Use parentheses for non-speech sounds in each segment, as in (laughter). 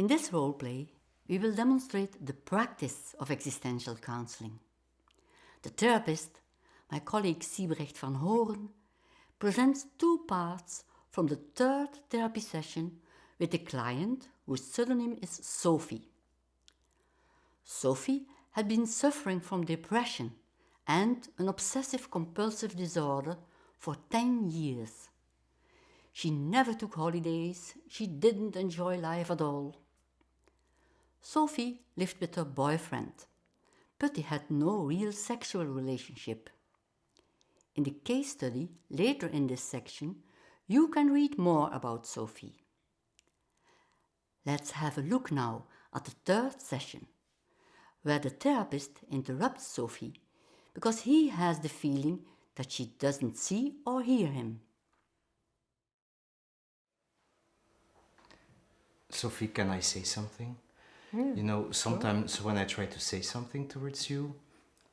In this role play, we will demonstrate the practice of existential counseling. The therapist, my colleague Siebrecht Vanhooren, presents two parts from the third therapy session with a client whose pseudonym is Sophie. Sophie had been suffering from depression and an obsessive compulsive disorder for 10 years. She never took holidays, she didn't enjoy life at all. Sophie lived with her boyfriend, but they had no real sexual relationship. In the case study later in this section, you can read more about Sophie. Let's have a look now at the third session, where the therapist interrupts Sophie because he has the feeling that she doesn't see or hear him. Sophie, can I say something? You know, sometimes sure. when I try to say something towards you,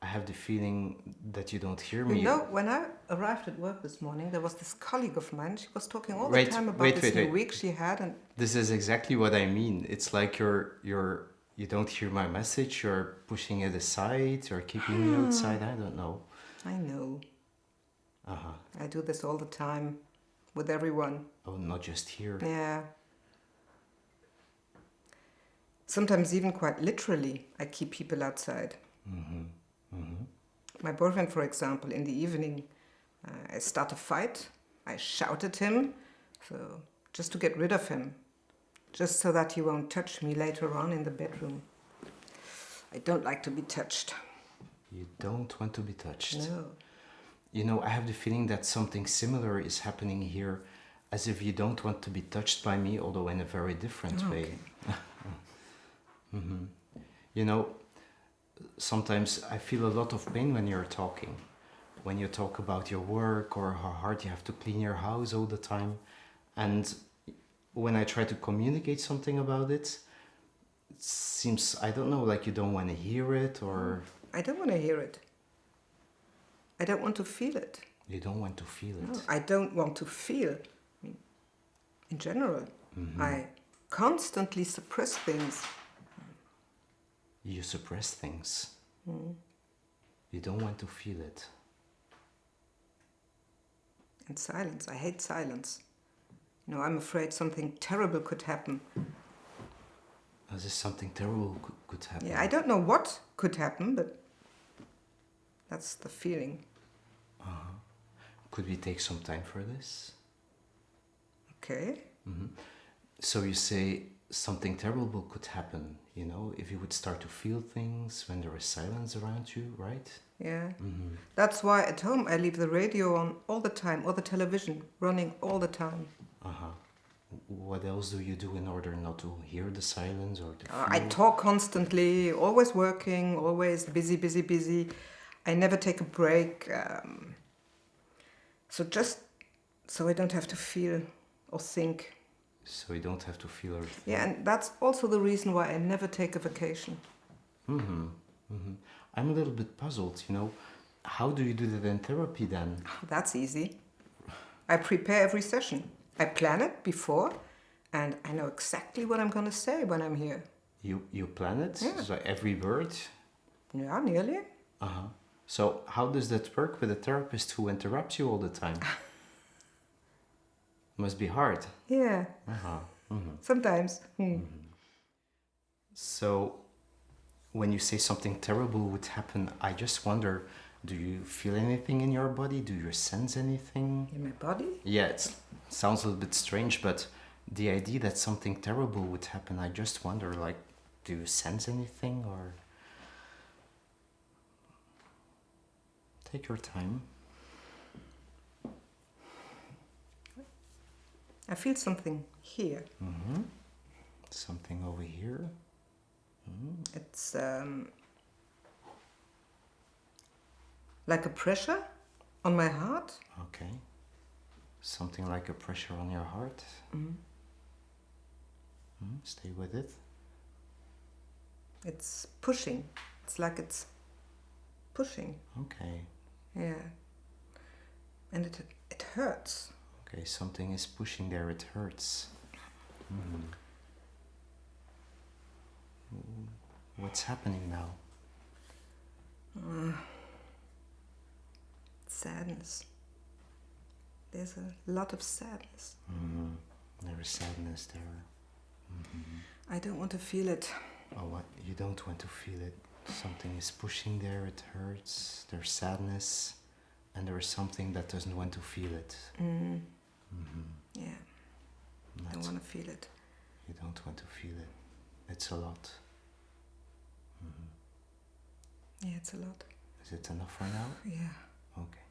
I have the feeling that you don't hear me. You know, when I arrived at work this morning, there was this colleague of mine. She was talking all wait, the time about wait, this wait, new week she had, and this is exactly what I mean. It's like you're you're you don't hear my message. You're pushing it aside. You're keeping me outside. I don't know. I know. Uh huh. I do this all the time, with everyone. Oh, not just here. Yeah. Sometimes even quite literally, I keep people outside. Mm-hmm. Mm-hmm. My boyfriend, for example, in the evening, uh, I start a fight. I shout at him, so just to get rid of him, just so that he won't touch me later on in the bedroom. I don't like to be touched. You don't want to be touched? No. You know, I have the feeling that something similar is happening here, as if you don't want to be touched by me, although in a very different okay. (laughs) way. mm-hmm. You know, sometimes I feel a lot of pain when you're talking. When you talk about your work or how hard you have to clean your house all the time. And when I try to communicate something about it, it seems, I don't know, like you don't want to hear it or... I don't want to hear it. I don't want to feel it. You don't want to feel it? No, I don't want to feel. I mean, in general, mm -hmm. I constantly suppress things you suppress things. Mm. You don't want to feel it. And silence. I hate silence. You know, I'm afraid something terrible could happen. As if something terrible could, could happen. Yeah, I don't know what could happen, but that's the feeling. Uh-huh. Could we take some time for this? Okay. Mm -hmm. So you say something terrible could happen, you know, if you would start to feel things when there is silence around you, right? Yeah. Mm-hmm. That's why at home I leave the radio on all the time or the television running all the time. Uh huh. What else do you do in order not to hear the silence or the uh, I talk constantly, always working, always busy, busy, busy. I never take a break. Um, so just so I don't have to feel or think so you don't have to feel everything. Yeah, and that's also the reason why I never take a vacation. Mm-hmm. Mm-hmm. I'm a little bit puzzled, you know. How do you do that in therapy then? Oh, that's easy. I prepare every session. I plan it before, and I know exactly what I'm going to say when I'm here. You you plan it? Yeah. So every word? Yeah, nearly. Uh-huh. So how does that work with a therapist who interrupts you all the time? (laughs) Must be hard. Yeah. Uh-huh. Mm-hmm. Sometimes. Mm. So, when you say something terrible would happen, I just wonder do you feel anything in your body? Do you sense anything? In my body? Yeah, it sounds a little bit strange, but the idea that something terrible would happen, I just wonder like, do you sense anything or. Take your time. I feel something here. Mm -hmm. Something over here. Mm. It's um, like a pressure on my heart. Okay. Something like a pressure on your heart. Mm. Stay with it. It's pushing. It's like it's pushing. Okay. Yeah. And it it hurts. Okay, something is pushing there, it hurts. Mm. What's happening now? Uh, sadness. There's a lot of sadness. Mm, there is sadness there. Mm-hmm. I don't want to feel it. Oh, what? You don't want to feel it. Something is pushing there, it hurts, there's sadness, and there is something that doesn't want to feel it. Mm. Mm-hmm. Yeah, I don't want to feel it. You don't want to feel it. It's a lot. Mm-hmm. Yeah, it's a lot. Is it enough for now? Yeah. Okay.